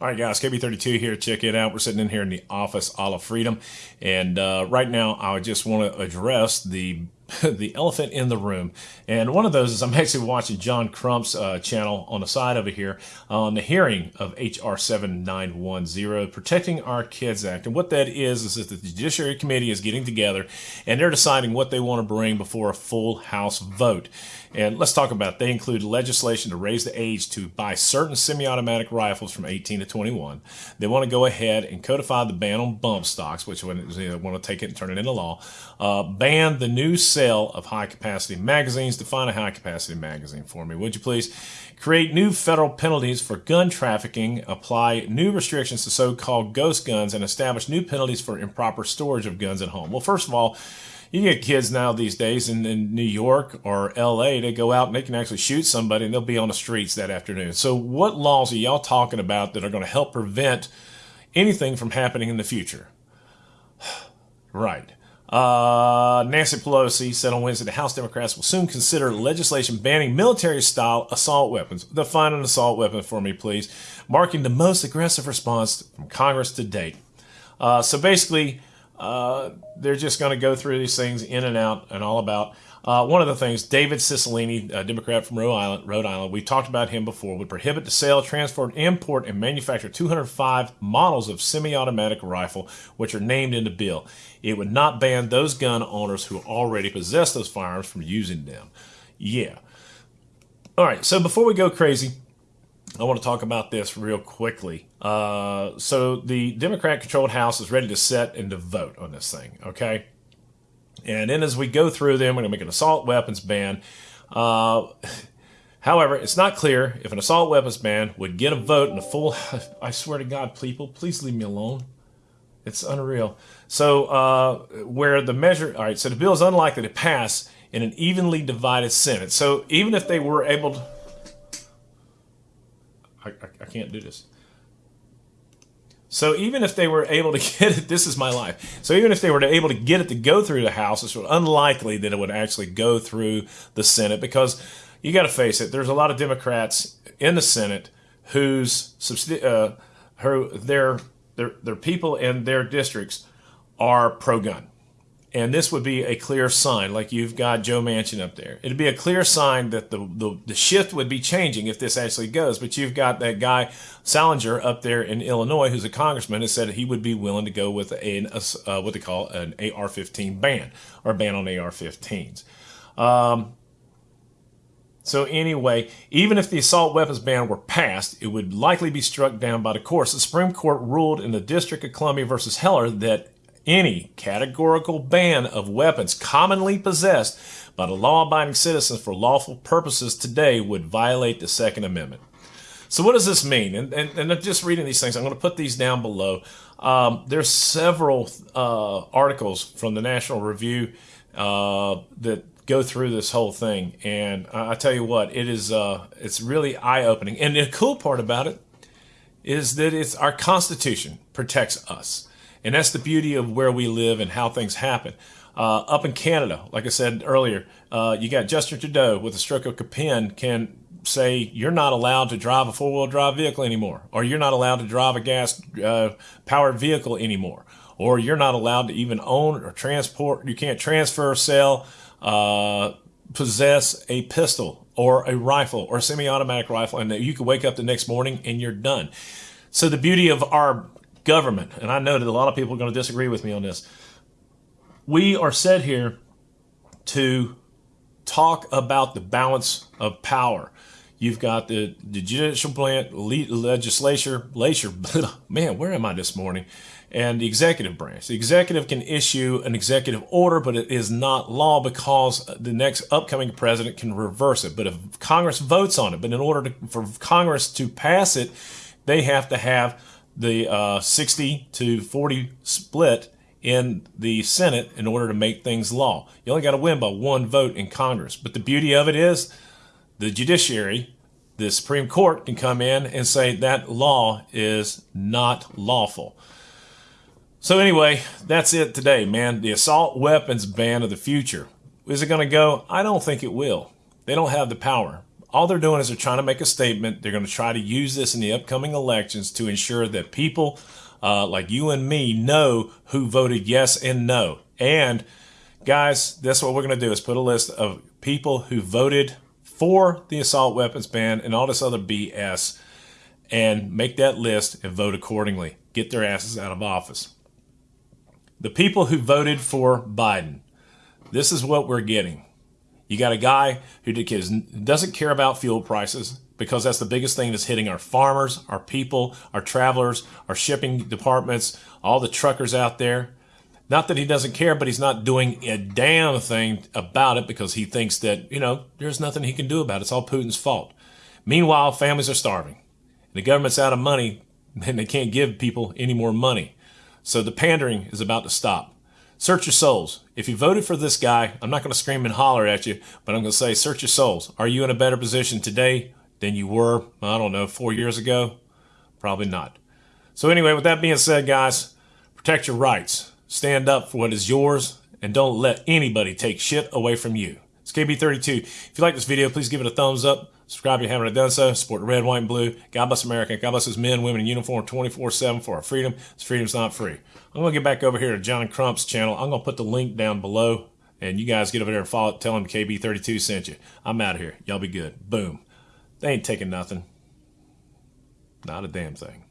All right, guys, KB32 here. Check it out. We're sitting in here in the office, All of Freedom. And uh, right now, I just want to address the the elephant in the room. And one of those is I'm actually watching John Crump's uh, channel on the side over here on the hearing of H.R. 7910, Protecting Our Kids Act. And what that is, is that the Judiciary Committee is getting together and they're deciding what they want to bring before a full House vote. And let's talk about it. They include legislation to raise the age to buy certain semi-automatic rifles from 18 to 21. They want to go ahead and codify the ban on bump stocks, which they want to take it and turn it into law. Uh, ban the new sale of high-capacity magazines. Define a high-capacity magazine for me, would you please? Create new federal penalties for gun trafficking. Apply new restrictions to so-called ghost guns and establish new penalties for improper storage of guns at home. Well, first of all, you get kids now these days in, in New York or LA, they go out and they can actually shoot somebody and they'll be on the streets that afternoon. So, what laws are y'all talking about that are going to help prevent anything from happening in the future? right. Uh, Nancy Pelosi said on Wednesday the House Democrats will soon consider legislation banning military style assault weapons. Define an assault weapon for me, please, marking the most aggressive response from Congress to date. Uh, so basically, uh, they're just going to go through these things in and out and all about. Uh, one of the things, David Cicilline, a Democrat from Rhode Island, Rhode Island, we talked about him before, would prohibit the sale, transport, import, and manufacture 205 models of semi-automatic rifle, which are named in the bill. It would not ban those gun owners who already possess those firearms from using them. Yeah. All right, so before we go crazy, I want to talk about this real quickly. Uh, so the Democrat-controlled House is ready to set and to vote on this thing. Okay, and then as we go through them, we're going to make an assault weapons ban. Uh, however, it's not clear if an assault weapons ban would get a vote in a full. I swear to God, people, please leave me alone. It's unreal. So uh, where the measure, all right. So the bill is unlikely to pass in an evenly divided Senate. So even if they were able to I, I, I can't do this. So even if they were able to get it, this is my life. So even if they were able to get it to go through the House, it's unlikely that it would actually go through the Senate because you got to face it. There's a lot of Democrats in the Senate whose uh, who their their their people in their districts are pro-gun. And this would be a clear sign, like you've got Joe Manchin up there. It'd be a clear sign that the, the, the shift would be changing if this actually goes. But you've got that guy, Salinger, up there in Illinois, who's a congressman, who said he would be willing to go with an, uh, what they call an AR 15 ban, or ban on AR 15s. Um, so anyway, even if the assault weapons ban were passed, it would likely be struck down by the courts. The Supreme Court ruled in the District of Columbia versus Heller that any categorical ban of weapons commonly possessed by the law-abiding citizens for lawful purposes today would violate the Second Amendment. So what does this mean? And, and, and just reading these things, I'm going to put these down below. Um, there's several uh, articles from the National Review uh, that go through this whole thing, and I, I tell you what, it is uh, it's really eye-opening. And the cool part about it is that it's our Constitution protects us. And that's the beauty of where we live and how things happen. Uh, up in Canada, like I said earlier, uh, you got Justin Trudeau with a stroke of a pen can say you're not allowed to drive a four-wheel drive vehicle anymore, or you're not allowed to drive a gas-powered uh, vehicle anymore, or you're not allowed to even own or transport. You can't transfer, sell, uh, possess a pistol or a rifle or a semi-automatic rifle, and you can wake up the next morning and you're done. So the beauty of our government, and I know that a lot of people are going to disagree with me on this. We are set here to talk about the balance of power. You've got the, the judicial branch, legislature, legislature, man, where am I this morning? And the executive branch. The executive can issue an executive order, but it is not law because the next upcoming president can reverse it. But if Congress votes on it, but in order to, for Congress to pass it, they have to have the uh, 60 to 40 split in the Senate in order to make things law. You only got to win by one vote in Congress. But the beauty of it is the judiciary, the Supreme Court can come in and say that law is not lawful. So anyway, that's it today, man. The assault weapons ban of the future. Is it going to go? I don't think it will. They don't have the power. All they're doing is they're trying to make a statement. They're going to try to use this in the upcoming elections to ensure that people uh, like you and me know who voted yes and no. And guys, that's what we're going to do is put a list of people who voted for the assault weapons ban and all this other BS and make that list and vote accordingly. Get their asses out of office. The people who voted for Biden, this is what we're getting. You got a guy who doesn't care about fuel prices because that's the biggest thing that's hitting our farmers, our people, our travelers, our shipping departments, all the truckers out there. Not that he doesn't care, but he's not doing a damn thing about it because he thinks that, you know, there's nothing he can do about it. It's all Putin's fault. Meanwhile, families are starving. The government's out of money and they can't give people any more money. So the pandering is about to stop. Search your souls. If you voted for this guy, I'm not going to scream and holler at you, but I'm going to say, search your souls. Are you in a better position today than you were, I don't know, four years ago? Probably not. So, anyway, with that being said, guys, protect your rights. Stand up for what is yours, and don't let anybody take shit away from you. It's KB32. If you like this video, please give it a thumbs up. Subscribe if you haven't done so. Support the red, white, and blue. God bless America. God bless those men, women in uniform 24 7 for our freedom. This freedom's not free. I'm going to get back over here to John Crump's channel. I'm going to put the link down below, and you guys get over there and follow Tell him KB32 sent you. I'm out of here. Y'all be good. Boom. They ain't taking nothing. Not a damn thing.